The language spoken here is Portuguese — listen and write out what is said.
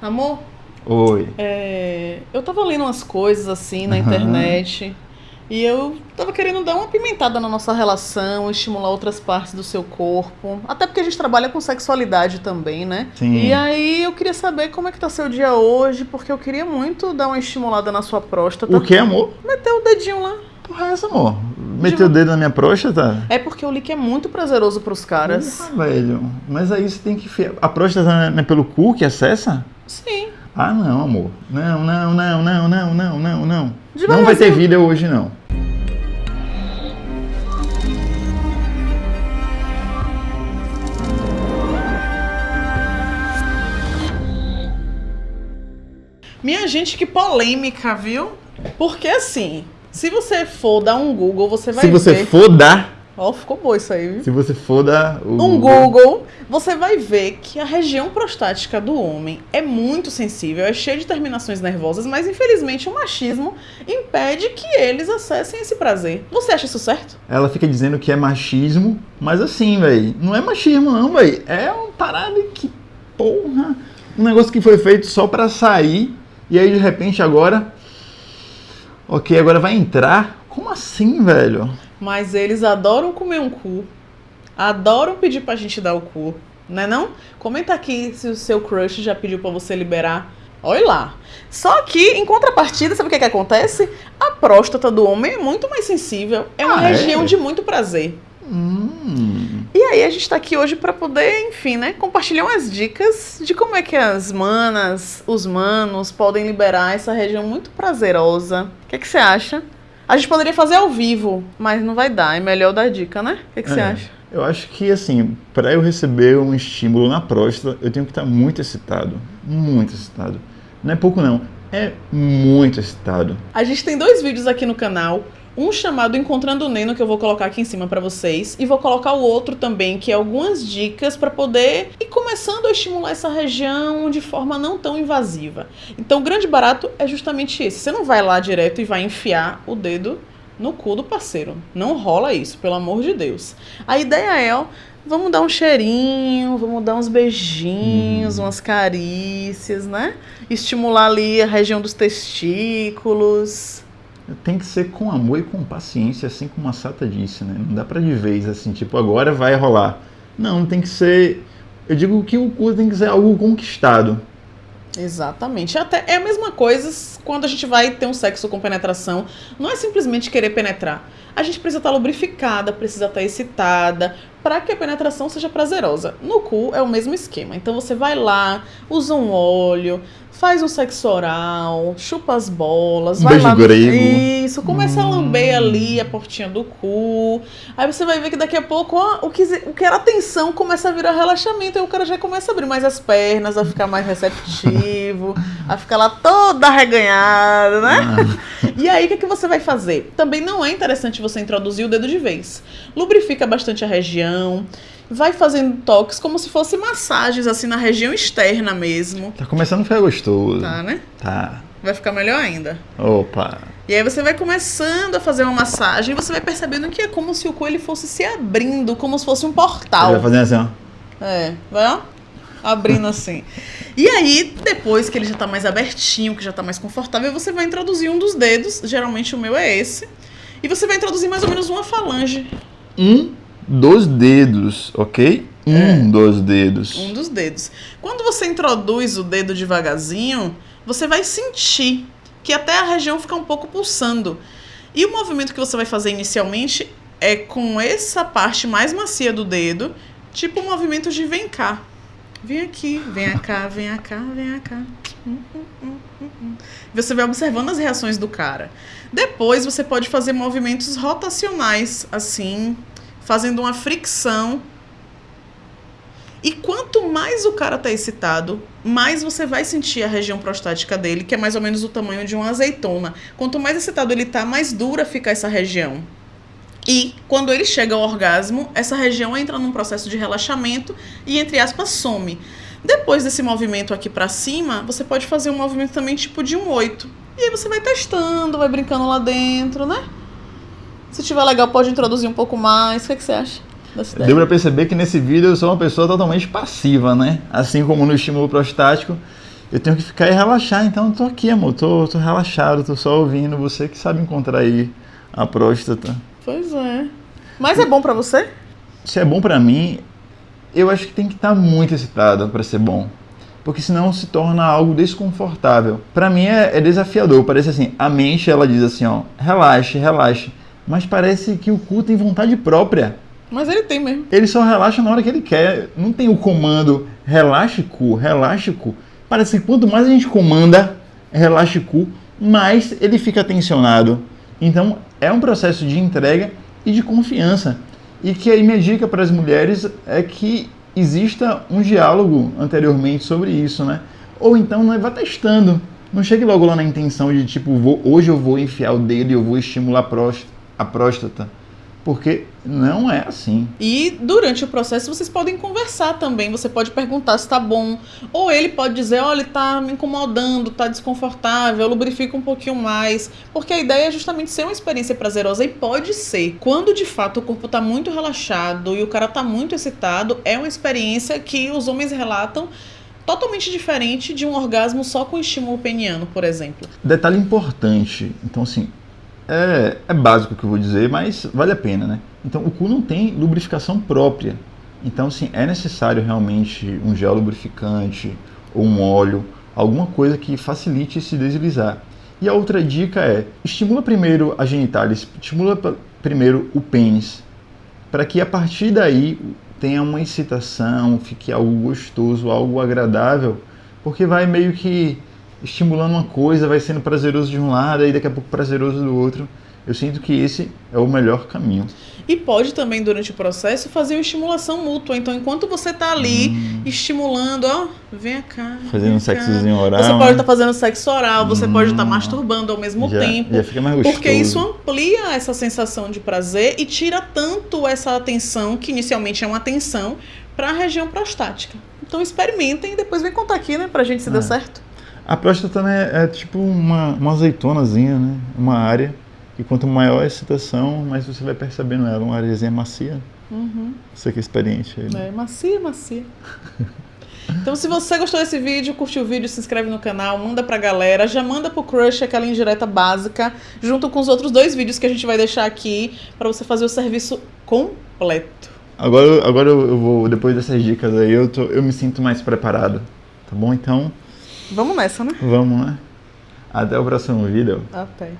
Amor, Oi. é, eu tava lendo umas coisas assim na Aham. internet e eu tava querendo dar uma pimentada na nossa relação, estimular outras partes do seu corpo. Até porque a gente trabalha com sexualidade também, né? Sim. E aí eu queria saber como é que tá seu dia hoje, porque eu queria muito dar uma estimulada na sua próstata. O que, amor? Meter o dedinho lá. Porra, é essa, amor? Meteu o dedo na minha próstata? É porque o lick é muito prazeroso pros caras. Porra, velho. Mas aí você tem que. A próstata não é pelo cu que acessa? Sim. Ah, não, amor. Não, não, não, não, não, não, não, não. Não vai ter vida hoje, não. Minha gente, que polêmica, viu? Porque assim, se você for dar um Google, você vai Se você ver. for dar, Ó, ficou bom isso aí, viu? se você for dar o Um Google, você vai ver que a região prostática do homem é muito sensível, é cheia de terminações nervosas, mas infelizmente o machismo impede que eles acessem esse prazer. Você acha isso certo? Ela fica dizendo que é machismo, mas assim, velho, não é machismo não, velho. É uma parada que, porra, um negócio que foi feito só pra sair e aí de repente agora, ok, agora vai entrar. Como assim, velho? Mas eles adoram comer um cu, adoram pedir pra gente dar o cu, né não? Comenta aqui se o seu crush já pediu pra você liberar. Olha lá. Só que, em contrapartida, sabe o que, que acontece? A próstata do homem é muito mais sensível. É uma Ah, é? região de muito prazer. Hum, E aí a gente tá aqui hoje pra poder, enfim, né, compartilhar umas dicas de como é que as manas, os manos podem liberar essa região muito prazerosa. O que, que você acha? A gente poderia fazer ao vivo, mas não vai dar. É melhor dar dica, né? O que, que você É. acha? eu acho que assim, pra eu receber um estímulo na próstata, eu tenho que estar muito excitado, muito excitado. Não é pouco não, é muito excitado. A gente tem dois vídeos aqui no canal. Um chamado Encontrando o Neno, que eu vou colocar aqui em cima pra vocês. E vou colocar o outro também, que é algumas dicas pra poder começando a estimular essa região de forma não tão invasiva. Então, o grande barato é justamente esse. Você não vai lá direto e vai enfiar o dedo no cu do parceiro. Não rola isso, pelo amor de Deus. A ideia é, ó, vamos dar um cheirinho, vamos dar uns beijinhos, umas carícias, né? Estimular ali a região dos testículos. Tem que ser com amor e com paciência, assim como a Sata disse, né? Não dá pra de vez, assim, tipo, agora vai rolar. Não, tem que ser... Eu digo que o cu tem que ser algo conquistado. Exatamente. Até é a mesma coisa quando a gente vai ter um sexo com penetração. Não é simplesmente querer penetrar. A gente precisa estar lubrificada, precisa estar excitada, para que a penetração seja prazerosa. No cu é o mesmo esquema. Então você vai lá, usa um óleo, faz um sexo oral, chupa as bolas, Um vai beijo lá. grego. Isso, começa a lamber ali a portinha do cu. Aí você vai ver que daqui a pouco ó, o, que, o que era tensão começa a virar relaxamento. Aí o cara já começa a abrir mais as pernas, a ficar mais receptivo, a ficar lá toda arreganhada, né? Ah, E aí, o que, que você vai fazer? Também não é interessante você introduzir o dedo de vez. Lubrifica bastante a região, vai fazendo toques como se fosse massagens, assim, na região externa mesmo. tá começando a ficar gostoso. Tá, né? Tá. Vai ficar melhor ainda. Opa. E aí você vai começando a fazer uma massagem e você vai percebendo que é como se o cu ele fosse se abrindo, como se fosse um portal. Ele vai fazendo assim, ó. É, vai ó, abrindo assim. E aí, depois que ele já tá mais abertinho, que já tá mais confortável, você vai introduzir um dos dedos, geralmente o meu é esse, e você vai introduzir mais ou menos uma falange, Um dos dedos, ok? Um É. dos dedos. um dos dedos. Quando você introduz o dedo devagarzinho, você vai sentir que até a região fica um pouco pulsando. E o movimento que você vai fazer inicialmente é com essa parte mais macia do dedo, tipo um movimento de vem cá. Vem aqui, vem cá, vem cá, vem cá. Hum, hum, hum. Você vai observando as reações do cara. Depois você pode fazer movimentos rotacionais, assim, fazendo uma fricção. E quanto mais o cara tá excitado, mais você vai sentir a região prostática dele, que é mais ou menos o tamanho de uma azeitona. Quanto mais excitado ele tá, mais dura fica essa região. E quando ele chega ao orgasmo, essa região entra num processo de relaxamento e, entre aspas, some. Depois desse movimento aqui pra cima, você pode fazer um movimento também tipo de um oito. E aí você vai testando, vai brincando lá dentro, né? Se tiver legal, pode introduzir um pouco mais. O que, é que você acha? Deu pra perceber que nesse vídeo eu sou uma pessoa totalmente passiva, né? Assim como no estímulo prostático. eu tenho que ficar e relaxar, então eu tô aqui, amor, tô, tô relaxado, tô só ouvindo, você que sabe encontrar aí a próstata. Pois é. Mas é bom pra você? Se é bom pra mim, eu acho que tem que estar muito excitado pra ser bom. Porque senão se torna algo desconfortável. Pra mim é, é desafiador, parece assim, a mente ela diz assim, ó, relaxe, relaxe. Mas parece que o cu tem vontade própria. Mas ele tem mesmo. Ele só relaxa na hora que ele quer. Não tem o comando relaxe cu, relaxe cu. Parece que quanto mais a gente comanda relaxe cu, mais ele fica tensionado. Então é um processo de entrega e de confiança. E que aí minha dica para as mulheres é que exista um diálogo anteriormente sobre isso, né? Ou então né, vá testando. Não chegue logo lá na intenção de tipo, vou, hoje eu vou enfiar o dedo e eu vou estimular a próstata. A próstata porque não é assim. E durante o processo vocês podem conversar também. Você pode perguntar se tá bom. Ou ele pode dizer: olha, tá me incomodando, tá desconfortável, lubrifica um pouquinho mais. Porque a ideia é justamente ser uma experiência prazerosa e pode ser. Quando de fato o corpo tá muito relaxado e o cara tá muito excitado, é uma experiência que os homens relatam totalmente diferente de um orgasmo só com estímulo peniano, por exemplo. Detalhe importante. Então, assim, é, é básico o que eu vou dizer, mas vale a pena, né? Então, o cu não tem lubrificação própria. Então, sim, é necessário realmente um gel lubrificante ou um óleo, alguma coisa que facilite esse deslizar. E a outra dica é: estimula primeiro a genitális, estimula primeiro o pênis, para que a partir daí tenha uma excitação, fique algo gostoso, algo agradável, porque vai meio que estimulando uma coisa, vai sendo prazeroso de um lado e daqui a pouco prazeroso do outro. Eu sinto que esse é o melhor caminho. E pode também, durante o processo, fazer uma estimulação mútua. Então, enquanto você está ali hum. estimulando, ó, vem cá. Fazendo um sexozinho oral. Você pode estar né? tá fazendo sexo oral, você hum. pode estar tá masturbando ao mesmo já, tempo. Já fica mais gostoso. Porque isso amplia essa sensação de prazer e tira tanto essa atenção, que inicialmente é uma atenção, para a região prostática. Então experimentem e depois vem contar aqui, né, pra gente se deu certo. A próstata né, é tipo uma, uma azeitonazinha, né? Uma área. E quanto maior a excitação, mais você vai percebendo ela. Uma areazinha macia. Uhum. Você que é experiente aí. Né? É, macia, macia. Então, se você gostou desse vídeo, curte o vídeo, se inscreve no canal, manda pra galera, já manda pro crush aquela indireta básica, junto com os outros dois vídeos que a gente vai deixar aqui para você fazer o serviço completo. Agora, agora eu vou, depois dessas dicas aí, eu, tô, eu me sinto mais preparado, tá bom? Então, Vamos nessa, né? Vamos, né? Até o próximo vídeo. Até.